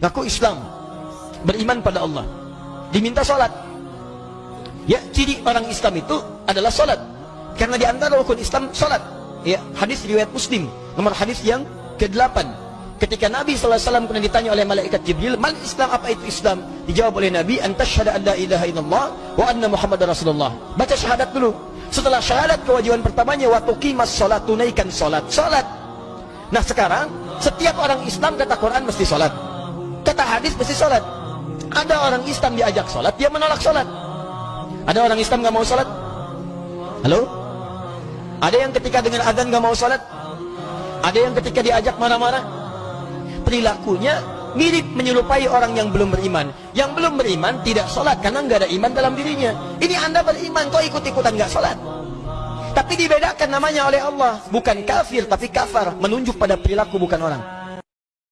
Ngaku Islam. Beriman pada Allah. Diminta solat. Ya, ciri orang Islam itu adalah solat. Karena di antara rukun Islam solat. Ya, hadis riwayat Muslim, nomor hadis yang ke-8. Ketika Nabi SAW pernah ditanya oleh malaikat Jibril, "Mal Islam apa itu Islam?" Dijawab oleh Nabi, "Antasyhadu an la ilaha illallah wa anna Muhammadar Rasulullah." Baca syahadat dulu. Setelah syahadat kewajiban pertamanya wa tuqimas salat, tunaikan salat. Salat. Nah, sekarang setiap orang Islam kata Quran mesti salat. Kata hadis mesti salat. Ada orang Islam diajak salat, dia menolak salat. Ada orang Islam enggak mau salat? Halo? Ada yang ketika dengar azan enggak mau salat? Ada yang ketika diajak marah-marah? Perilakunya mirip menyerupai orang yang belum beriman. Yang belum beriman tidak salat karena enggak ada iman dalam dirinya. Ini Anda beriman kok ikut-ikutan enggak salat? Tapi dibedakan namanya oleh Allah, bukan kafir tapi kafar, menunjuk pada perilaku bukan orang.